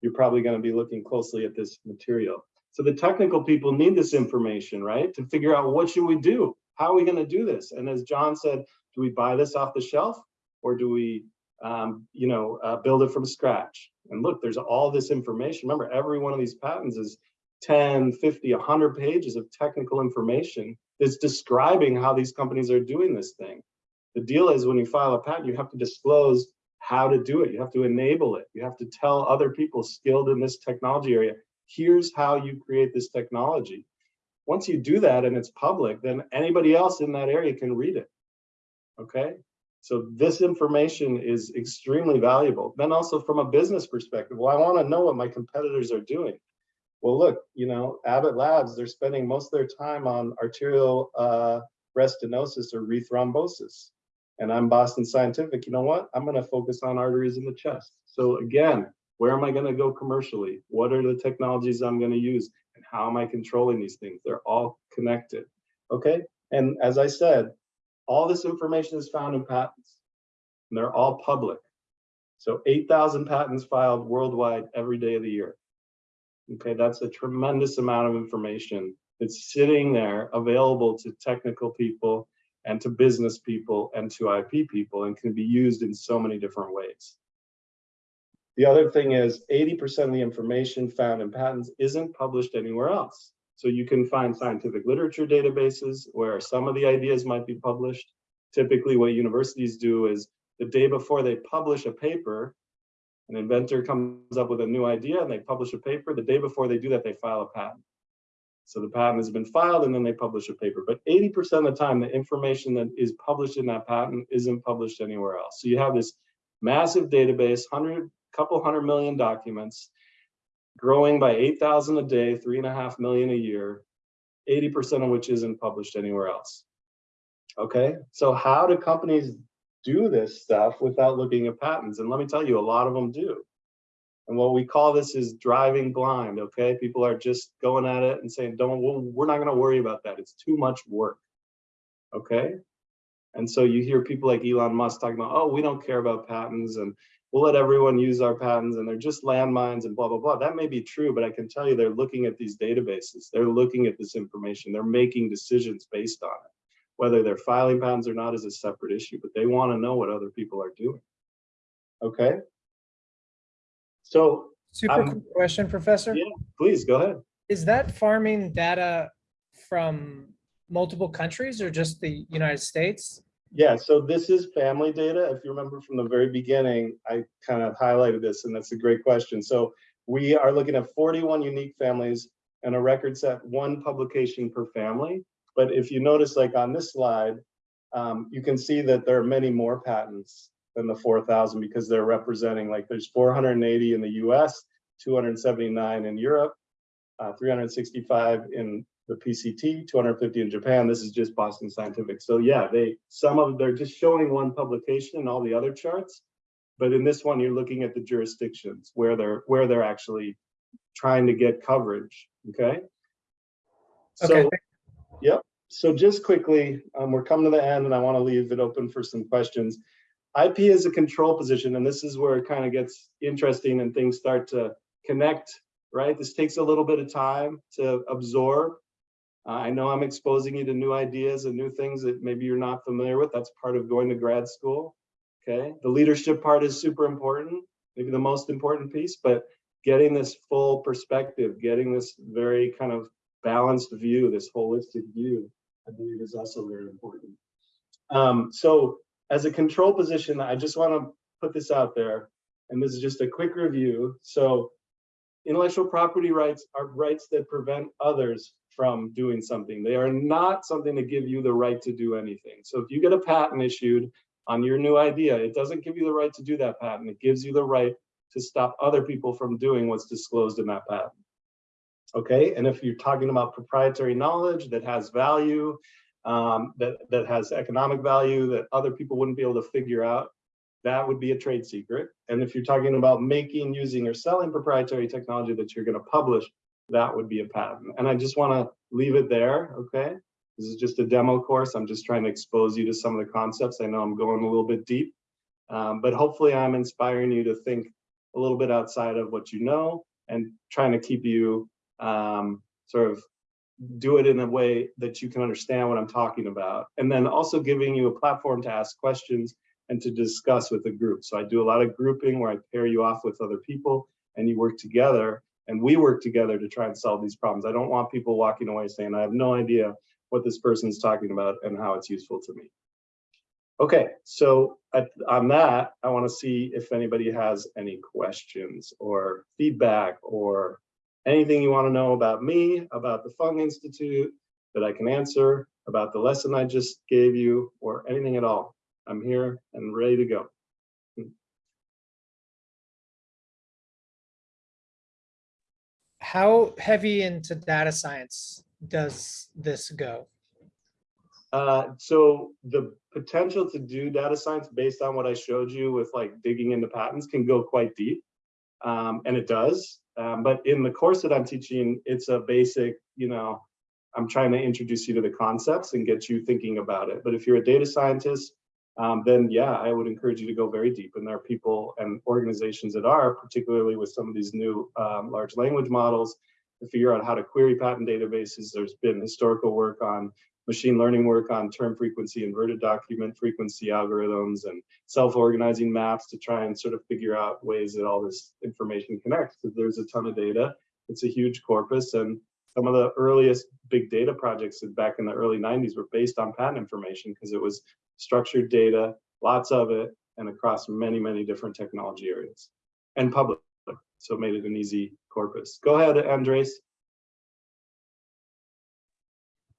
you're probably going to be looking closely at this material. So the technical people need this information, right? To figure out what should we do? How are we going to do this? And as John said, do we buy this off the shelf or do we, um, you know, uh, build it from scratch? And look, there's all this information. Remember, every one of these patents is 10, 50, 100 pages of technical information that's describing how these companies are doing this thing. The deal is when you file a patent, you have to disclose how to do it. You have to enable it. You have to tell other people skilled in this technology area, here's how you create this technology. Once you do that and it's public, then anybody else in that area can read it. Okay? So this information is extremely valuable. Then also from a business perspective, well, I want to know what my competitors are doing. Well, look, you know, Abbott Labs, they're spending most of their time on arterial uh, restenosis or rethrombosis. And I'm Boston Scientific, you know what? I'm going to focus on arteries in the chest. So again, where am I going to go commercially? What are the technologies I'm going to use? And how am I controlling these things? They're all connected. Okay. And as I said, all this information is found in patents. And they're all public. So 8,000 patents filed worldwide every day of the year. Okay, that's a tremendous amount of information that's sitting there available to technical people and to business people and to IP people and can be used in so many different ways. The other thing is 80% of the information found in patents isn't published anywhere else. So you can find scientific literature databases where some of the ideas might be published. Typically what universities do is the day before they publish a paper, an inventor comes up with a new idea and they publish a paper. The day before they do that, they file a patent. So the patent has been filed and then they publish a paper. But 80% of the time, the information that is published in that patent isn't published anywhere else. So you have this massive database, hundred, couple hundred million documents, growing by 8,000 a day, three and a half million a year, 80% of which isn't published anywhere else. Okay, so how do companies do this stuff without looking at patents? And let me tell you, a lot of them do. And what we call this is driving blind, okay? People are just going at it and saying, don't, we're not gonna worry about that. It's too much work, okay? And so you hear people like Elon Musk talking about, oh, we don't care about patents and we'll let everyone use our patents and they're just landmines and blah, blah, blah. That may be true, but I can tell you they're looking at these databases. They're looking at this information. They're making decisions based on it. Whether they're filing patents or not is a separate issue, but they want to know what other people are doing. Okay? So Super Um, quick question, Professor. yeah. please go ahead. Is that farming data from multiple countries or just the United States? Yeah, so this is family data. If you remember from the very beginning, I kind of highlighted this and that's a great question. So we are looking at 41 unique families and a record set one publication per family. But if you notice like on this slide, um, you can see that there are many more patents than the 4,000 because they're representing like there's 480 in the US, 279 in Europe, uh, 365 in the PCT, 250 in Japan. This is just Boston Scientific. So yeah, they some of they're just showing one publication and all the other charts, but in this one you're looking at the jurisdictions where they're where they're actually trying to get coverage. Okay. Okay, So Yep. So just quickly, um, we're coming to the end and I want to leave it open for some questions. IP is a control position and this is where it kind of gets interesting and things start to connect, right? This takes a little bit of time to absorb. Uh, I know I'm exposing you to new ideas and new things that maybe you're not familiar with. That's part of going to grad school. Okay. The leadership part is super important, maybe the most important piece, but getting this full perspective, getting this very kind of balanced view, this holistic view, I believe is also very important. Um, so as a control position, I just want to put this out there, and this is just a quick review. So intellectual property rights are rights that prevent others from doing something. They are not something to give you the right to do anything. So if you get a patent issued on your new idea, it doesn't give you the right to do that patent. It gives you the right to stop other people from doing what's disclosed in that patent. Okay, and if you're talking about proprietary knowledge that has value, um, that, that has economic value that other people wouldn't be able to figure out, that would be a trade secret. And if you're talking about making, using, or selling proprietary technology that you're going to publish, that would be a patent. And I just want to leave it there, okay? This is just a demo course. I'm just trying to expose you to some of the concepts. I know I'm going a little bit deep, um, but hopefully I'm inspiring you to think a little bit outside of what you know and trying to keep you um, sort of do it in a way that you can understand what I'm talking about. And then also giving you a platform to ask questions and to discuss with the group. So I do a lot of grouping where I pair you off with other people and you work together and we work together to try and solve these problems. I don't want people walking away saying, I have no idea what this person is talking about and how it's useful to me. Okay, so at, on that, I want to see if anybody has any questions or feedback or anything you want to know about me, about the Fung Institute that I can answer, about the lesson I just gave you, or anything at all. I'm here and ready to go. How heavy into data science does this go? Uh, so the potential to do data science based on what I showed you with like digging into patents can go quite deep. Um, and it does. Um, but in the course that I'm teaching, it's a basic, you know, I'm trying to introduce you to the concepts and get you thinking about it. But if you're a data scientist, um, then yeah, I would encourage you to go very deep. And there are people and organizations that are, particularly with some of these new um, large language models, to figure out how to query patent databases. There's been historical work on machine learning work on term frequency, inverted document frequency algorithms, and self-organizing maps to try and sort of figure out ways that all this information connects. Because there's a ton of data. It's a huge corpus, and some of the earliest big data projects back in the early 90s were based on patent information because it was structured data, lots of it, and across many, many different technology areas and public. So made it an easy corpus. Go ahead, Andres.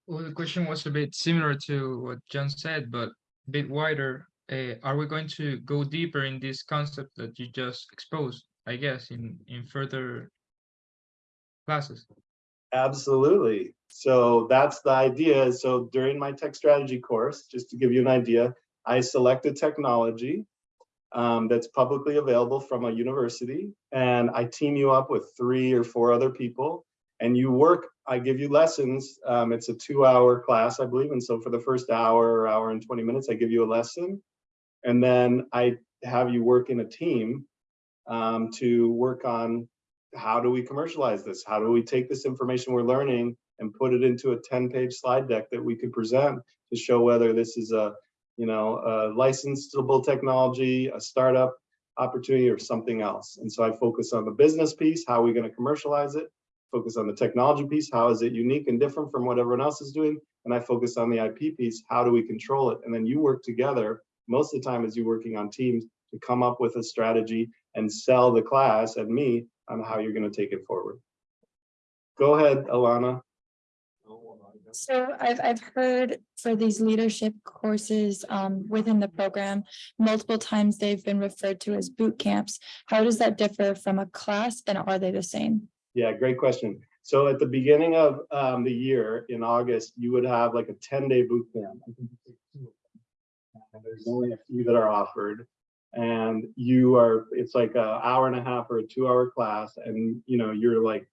Well, the question was a bit similar to what John said, but a bit wider. Uh, are we going to go deeper in this concept that you just exposed, I guess, in, in further classes? Absolutely. So that's the idea. So during my tech strategy course, just to give you an idea, I select a technology um, that's publicly available from a university, and I team you up with three or four other people, and you work. I give you lessons. Um, it's a two-hour class, I believe, and so for the first hour or hour and 20 minutes, I give you a lesson, and then I have you work in a team um, to work on how do we commercialize this? How do we take this information we're learning and put it into a 10 page slide deck that we could present to show whether this is a, you know, a licensable technology, a startup opportunity or something else. And so I focus on the business piece, how are we going to commercialize it? Focus on the technology piece, how is it unique and different from what everyone else is doing? And I focus on the IP piece, how do we control it? And then you work together, most of the time as you're working on teams to come up with a strategy and sell the class and me on how you're going to take it forward. Go ahead, Alana. So I've, I've heard for these leadership courses um, within the program, multiple times they've been referred to as boot camps. How does that differ from a class and are they the same? Yeah, great question. So at the beginning of um, the year in August, you would have like a 10 day boot camp. And there's only a few that are offered and you are, it's like an hour and a half or a two hour class. And you know, you're like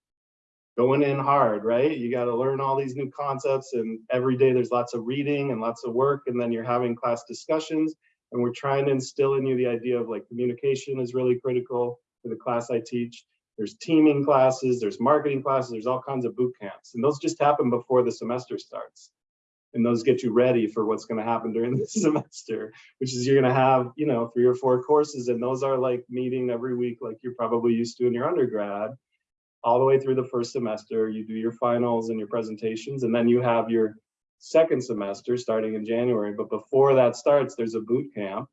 going in hard, right? You got to learn all these new concepts and every day there's lots of reading and lots of work. And then you're having class discussions and we're trying to instill in you the idea of like communication is really critical for the class I teach. There's teaming classes, there's marketing classes, there's all kinds of boot camps. And those just happen before the semester starts. And those get you ready for what's going to happen during the semester, which is you're going to have, you know, three or four courses. And those are like meeting every week, like you're probably used to in your undergrad, all the way through the first semester. You do your finals and your presentations, and then you have your second semester starting in January. But before that starts, there's a boot camp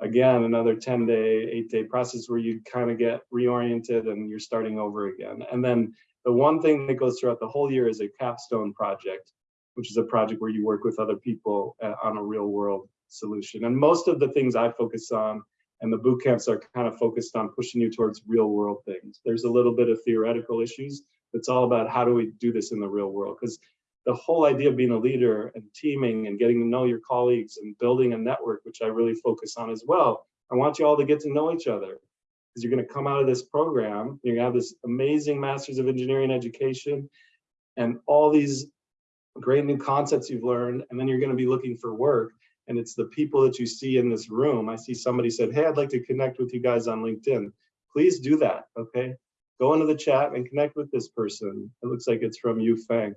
again, another 10 day, eight day process where you kind of get reoriented and you're starting over again. And then the one thing that goes throughout the whole year is a capstone project, which is a project where you work with other people uh, on a real world solution. And most of the things I focus on and the boot camps are kind of focused on pushing you towards real world things. There's a little bit of theoretical issues. It's all about how do we do this in the real world? Because the whole idea of being a leader and teaming and getting to know your colleagues and building a network, which I really focus on as well. I want you all to get to know each other because you're going to come out of this program, you're going to have this amazing Masters of Engineering education and all these great new concepts you've learned, and then you're going to be looking for work. And it's the people that you see in this room. I see somebody said, Hey, I'd like to connect with you guys on LinkedIn. Please do that. Okay. Go into the chat and connect with this person. It looks like it's from Yu Fang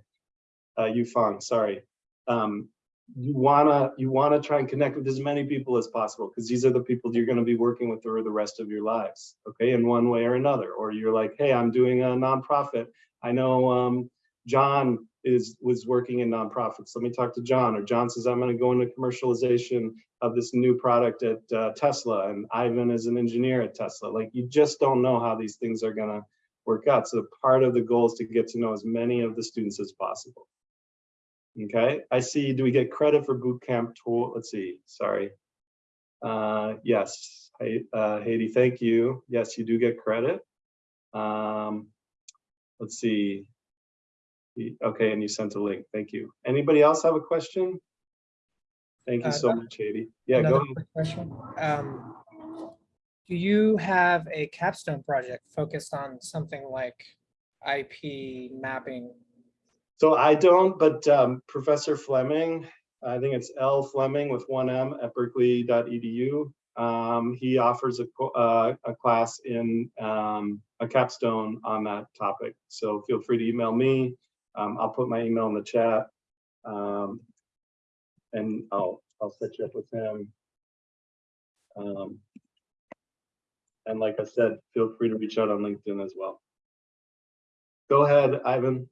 uh, Yufang, sorry. Um, you wanna you wanna try and connect with as many people as possible because these are the people you're going to be working with for the rest of your lives, okay, in one way or another. Or you're like, hey, I'm doing a nonprofit. I know um, John is was working in nonprofits. Let me talk to John. Or John says I'm going to go into commercialization of this new product at uh, Tesla, and Ivan is an engineer at Tesla. Like you just don't know how these things are going to work out. So part of the goal is to get to know as many of the students as possible. Okay, I see, do we get credit for boot camp tool? Let's see, sorry. Uh, yes, Hey, uh, Haiti, thank you. Yes, you do get credit. Um, let's see. Okay, and you sent a link, thank you. Anybody else have a question? Thank you Uh, so much, Haiti. Yeah, go ahead. question. Um, do you have a capstone project focused on something like IP mapping? So I don't, but um, Professor Fleming, I think it's L Fleming with one M at berkeley.edu. Um, he offers a, uh, a class in um, a capstone on that topic. So feel free to email me. Um, I'll put my email in the chat. Um, and I'll, I'll set you up with him. Um, and like I said, feel free to reach out on LinkedIn as well. Go ahead, Ivan.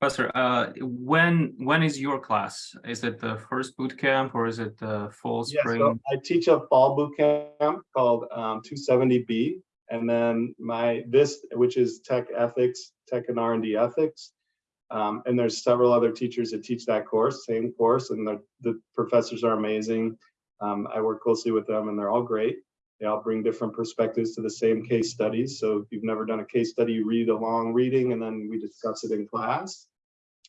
Professor, uh, when when is your class? Is it the first boot camp or is it the fall Yeah, spring? so I teach a fall boot camp called um, 270B, and then my this, which is tech ethics, tech and R&D ethics. Um, and there's several other teachers that teach that course, same course, and the, the professors are amazing. Um, I work closely with them, and they're all great. They all bring different perspectives to the same case studies. So if you've never done a case study, you read a long reading, and then we discuss it in class.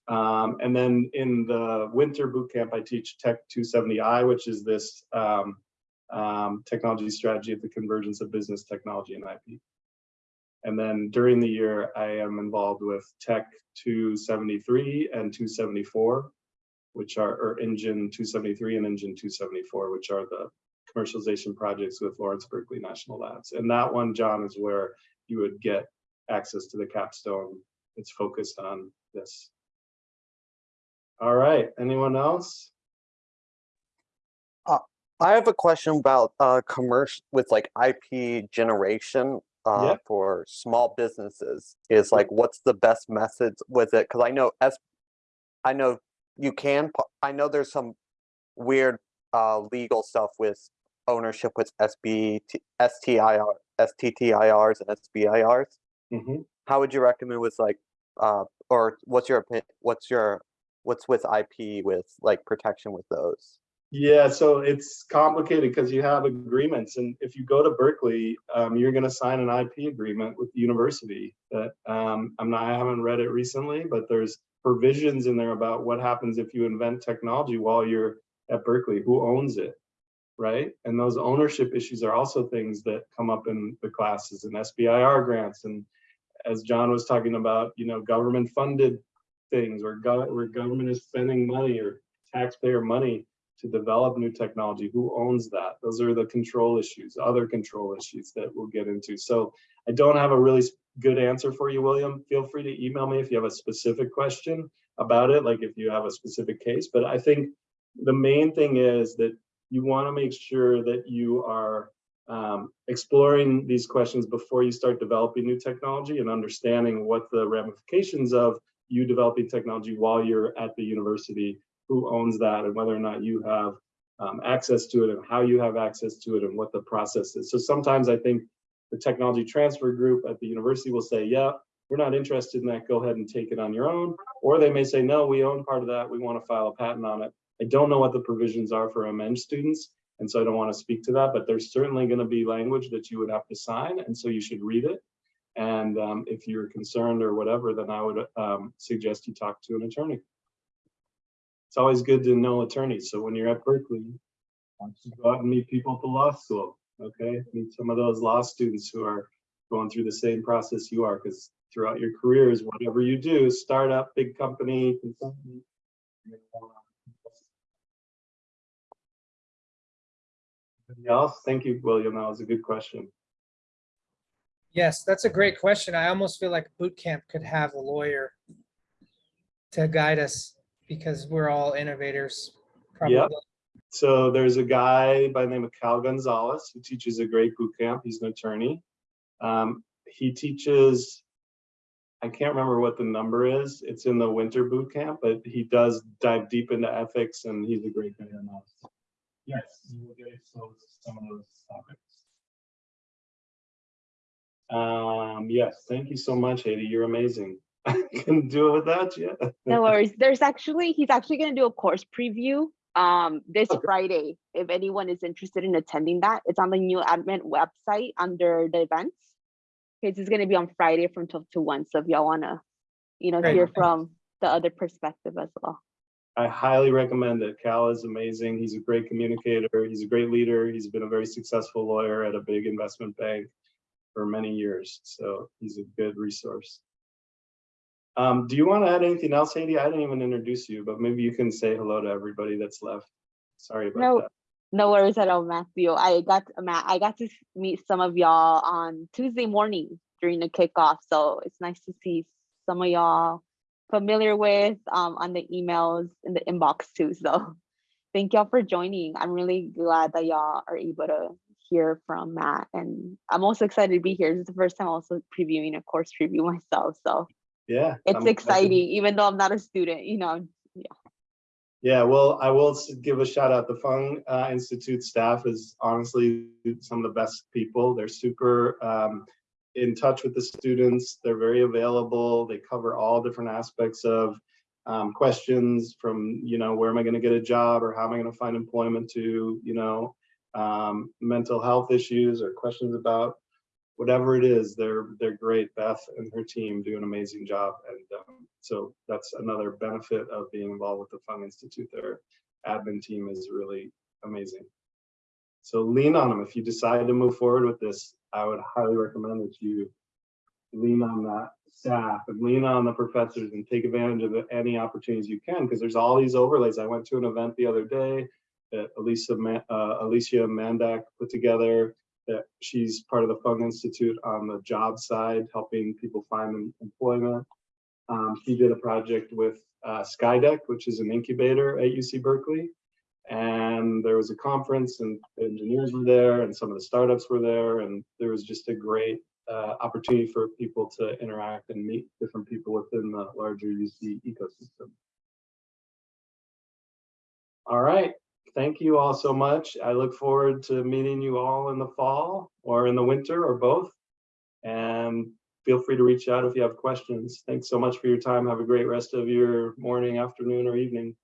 Um, and then in the winter boot camp, I teach Tech 270i, which is this um, um, technology strategy at the convergence of business technology and IP. And then during the year, I am involved with Tech 273 and 274, which are, or Engine 273 and Engine 274, which are the commercialization projects with Lawrence Berkeley National Labs. And that one, John, is where you would get access to the capstone. It's focused on this. All right, anyone else? I have a question about uh commercial with like IP generation uh Yeah. for small businesses. Is like what's the best methods with it? Because I know S I know you can I know there's some weird uh legal stuff with ownership with SB STIR STTIRs and SBIRs. Mhm. How would you recommend with like uh or what's your opinion what's your what's with IP with like protection with those? Yeah, so it's complicated because you have agreements, and if you go to Berkeley, um, you're going to sign an IP agreement with the university. That um, I'm not, I haven't read it recently, but there's provisions in there about what happens if you invent technology while you're at Berkeley. Who owns it, right? And those ownership issues are also things that come up in the classes and SBIR grants, and as John was talking about, you know, government-funded things where, go- where government is spending money or taxpayer money to develop new technology who owns that? Those are the control issues other control issues that we'll get into. So i don't have a really good answer for you william. Feel free to email me if you have a specific question about it like if you have a specific case but i think the main thing is that you want to make sure that you are um, exploring these questions before you start developing new technology and understanding what the ramifications of you developing technology while you're at the university who owns that and whether or not you have um, access to it and how you have access to it and what the process is. So sometimes I think the technology transfer group at the university will say, yeah, we're not interested in that, go ahead and take it on your own. Or they may say, no, we own part of that, we want to file a patent on it. I don't know what the provisions are for MEng students, and so I don't want to speak to that, but there's certainly going to be language that you would have to sign, and so you should read it. And um, if you're concerned or whatever, then I would um, suggest you talk to an attorney. It's always good to know attorneys, so when you're at Berkeley, you go out and meet people at the law school, okay? Meet some of those law students who are going through the same process you are, because throughout your careers, whatever you do, startup, big company, consultant, else? Thank you, William. That was a good question. Yes, that's a great question. I almost feel like boot camp could have a lawyer to guide us because we're all innovators. Yep. So there's a guy by the name of Cal Gonzalez who teaches a great boot camp. He's an attorney. Um, he teaches, I can't remember what the number is. It's in the winter boot camp, but he does dive deep into ethics and he's a great guy on that. Yes, you will get exposed to some of those topics. Um, yes, thank you so much, Haiti. You're amazing. I couldn't do it without you. No worries. There's actually, he's actually gonna do a course preview um this Okay. Friday. If anyone is interested in attending that, it's on the new admin website under the events. It's gonna be on Friday from twelve to one, so if y'all wanna, you know, Great. hear from the other perspective as well. I highly recommend it. Cal is amazing. He's a great communicator. He's a great leader. He's been a very successful lawyer at a big investment bank for many years. So he's a good resource. Um, do you want to add anything else, Haiti? I didn't even introduce you, but maybe you can say hello to everybody that's left. Sorry about No, that. no worries at all, Matthew. I got, Matt, I got to meet some of y'all on Tuesday morning during the kickoff, so it's nice to see some of y'all familiar with um on the emails in the inbox too, so thank y'all for joining. I'm really glad that y'all are able to hear from Matt, and I'm also excited to be here. This is the first time also previewing a course preview myself, so Yeah. it's I'm exciting, even though I'm not a student, you know, Yeah, well, I will give a shout out. The Fung uh, Institute staff is honestly some of the best people. They're super um, in touch with the students. They're very available. They cover all different aspects of um, questions from, you know, where am I going to get a job or how am I going to find employment to, you know, um, mental health issues or questions about whatever it is, they're they're great. Beth and her team do an amazing job, and um, so that's another benefit of being involved with the Fung Institute. Their admin team is really amazing. So lean on them if you decide to move forward with this. I would highly recommend that you lean on that staff and lean on the professors and take advantage of any opportunities you can because there's all these overlays. I went to an event the other day that Ma- uh, Alicia Mandak put together that she's part of the Fung Institute on the job side, helping people find employment. Um, she did a project with uh, Skydeck, which is an incubator at UC Berkeley. And there was a conference and engineers were there and some of the startups were there. And there was just a great uh, opportunity for people to interact and meet different people within the larger UC ecosystem. All right, thank you all so much. I look forward to meeting you all in the fall or in the winter or both. And feel free to reach out if you have questions. Thanks so much for your time. Have a great rest of your morning, afternoon, or evening.